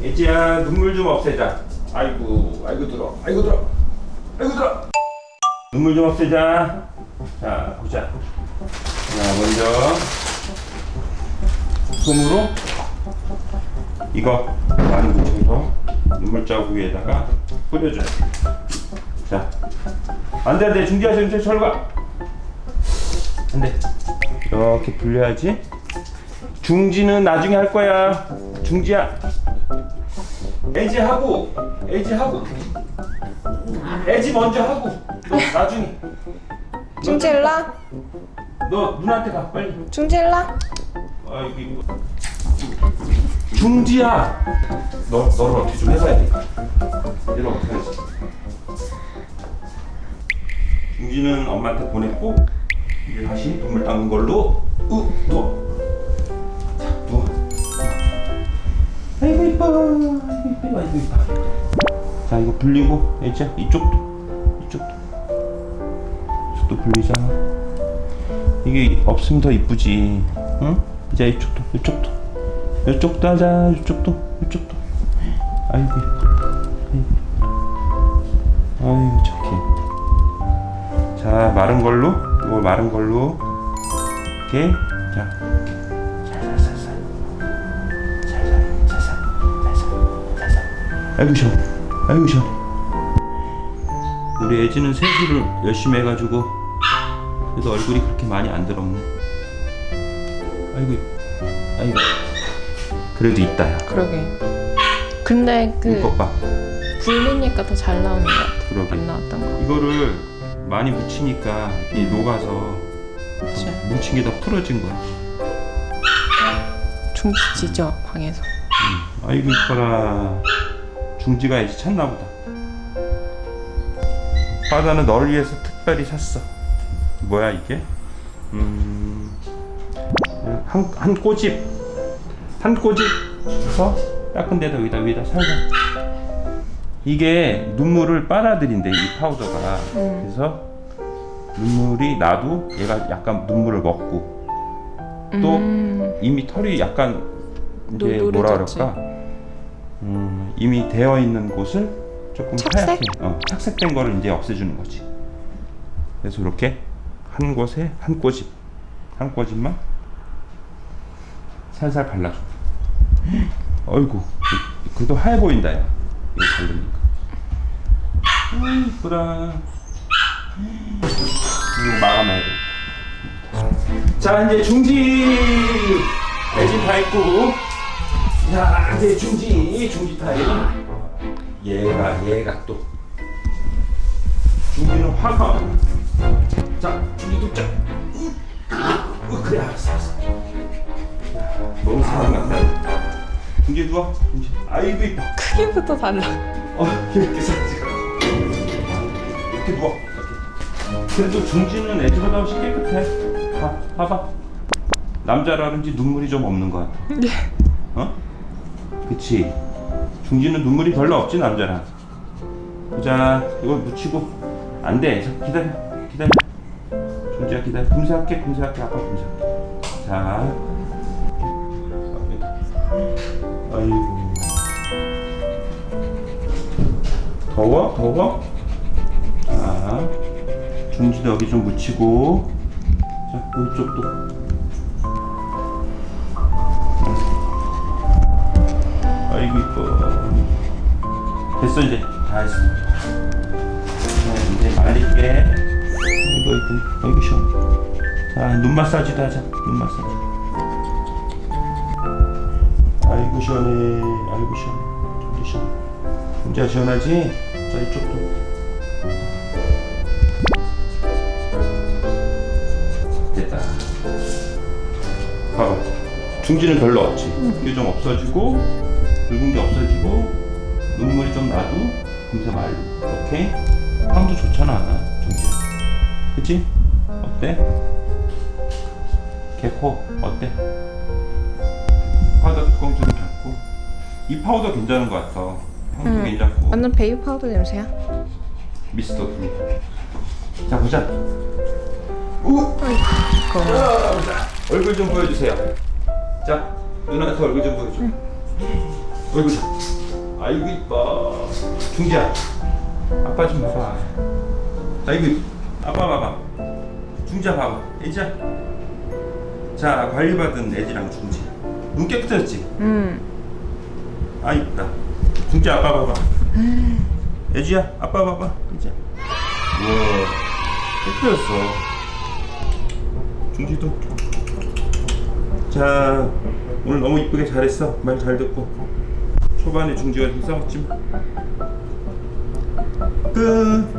예지야 눈물 좀 없애자. 아이고 아이고 들어. 아이고 들어. 아이고 들어. 눈물 좀 없애자. 자 보자. 자 먼저 솜으로 이거 많이 묻혀서 눈물 자국 위에다가 뿌려줘야 자 안돼 안돼. 중지하시면 가 안돼. 이렇게 불려야지. 중지는 나중에 할 거야. 중지야 애지 하고 애지 하고. 애지 먼저 하고 너 나중에. 중질라? 너 누나한테 가 빨리. 중질라? 아이고 이거. 중지야! 너 너를 어떻게 좀 해봐야 돼. 얘를 어떻게 하지? 중지는 엄마한테 보냈고 이제 다시 눈물 닦는 걸로 우 누워 자 누워 아이고 이뻐. 아 자 이거 불리고 이제 이쪽도 이쪽도. 이쪽도 불리잖아. 이게 없으면 더 이쁘지. 응? 이제 이쪽도 이쪽도. 이쪽도 하자 이쪽도 이쪽도. 아이고. 아이고 착해 자 마른 걸로 이거 마른 걸로. 이렇게 자 아이고 시원 아이고 시원해 우리 애지는 세수를 열심히 해가지고 그래도 얼굴이 그렇게 많이 안 더럽네 아이고 아이고 그래도 있다 야 그러게. 근데 그 불리니까 더 잘 나오는 것 같아. 그러게 안 나왔던 거. 이거를 많이 묻히니까 이 녹아서 그치. 묻힌 게다 풀어진 거야 중지지죠 방에서. 아이고 이뻐라 중지가 이제 찾나 보다. 바다는 너를 위해서 특별히 샀어. 뭐야 이게? 음, 한, 한 꼬집. 한 꼬집서 닦은 데다 여기다 위에다 살살 이게 눈물을 빨아들인대 이 파우더가. 음. 그래서 눈물이 나도 얘가 약간 눈물을 먹고 또 음, 이미 털이 약간 이제 노- 뭐라. 그럴까 음, 이미 되어 있는 곳을 조금 착색? 하얗게 어, 착색된 거를 이제 없애주는 거지. 그래서 이렇게 한 곳에 한 꼬집 한 꼬집만 살살 발라줘. 어이구 그래도 하얘 보인다 야. 이거 바르니까. 아 이쁘다. 이거 마감해야 돼. 자 이제 중지. 매진 다 했고 자 이제 중지 중지 타임 얘가 얘가 또. 중지는 화가. 자 중지 돕자 어, 그래 알았어 알았어. 야, 너무 사랑한다 중지 누워 중지. 아이고 이뻐. 크기부터 달라. 어 이렇게 살지 이렇게 누워. 이렇게. 그래도 중지는 애들보다 훨씬 깨끗해 봐 봐봐. 남자라는지 눈물이 좀 없는 것 같아 네. 어? 그치. 중지는 눈물이 별로 없지 남자랑 보자. 이거 묻히고. 안돼. 기다려. 기다려. 중지야 기다려. 금세할게 금세할게. 아빠 금세할게. 자. 아이고. 더워? 더워? 자. 중지도 여기 좀 묻히고. 자 이쪽도 아이고 이뻐. 됐어 이제. 다 했어. 자, 이제 말릴게. 아이고 아이고 아이고 시원. 자눈 마사지도 하자. 눈 마사지. 아이고 시원해. 아이고 시원해. 좀더 시원해 진짜 시원하지? 자 이쪽도. 됐다. 봐봐. 중지는 별로 없지? 이게 좀 없어지고 붉은 게 없어지고 눈물이 좀 나도 금세 말고 오케이 향도 좋잖아 중지 그치? 어때? 개코 어때? 파우더 뚜껑 좀 닫고 이 파우더 괜찮은 것 같아 향도 음. 괜찮고 완전 베이비 파우더 냄새야. 미스터 두. 자 보자. 우. 자, 얼굴 좀 보여주세요. 자 누나한테 얼굴 좀 보여줘. 어이구 아이고 이뻐. 중지야. 아빠 좀 봐봐 아이고 아빠 봐봐. 중지야 봐봐. 애지야? 자 관리받은 애지랑 중지. 눈 깨끗해졌지? 음. 아 이쁘다. 중지 아빠 봐봐. 애지야 아빠 봐봐. 애지야 우와 깨끗해졌어. 중지도. 자 오늘 너무 이쁘게 잘했어. 말 잘 듣고 초반에 중지가 좀 싸웠지 끝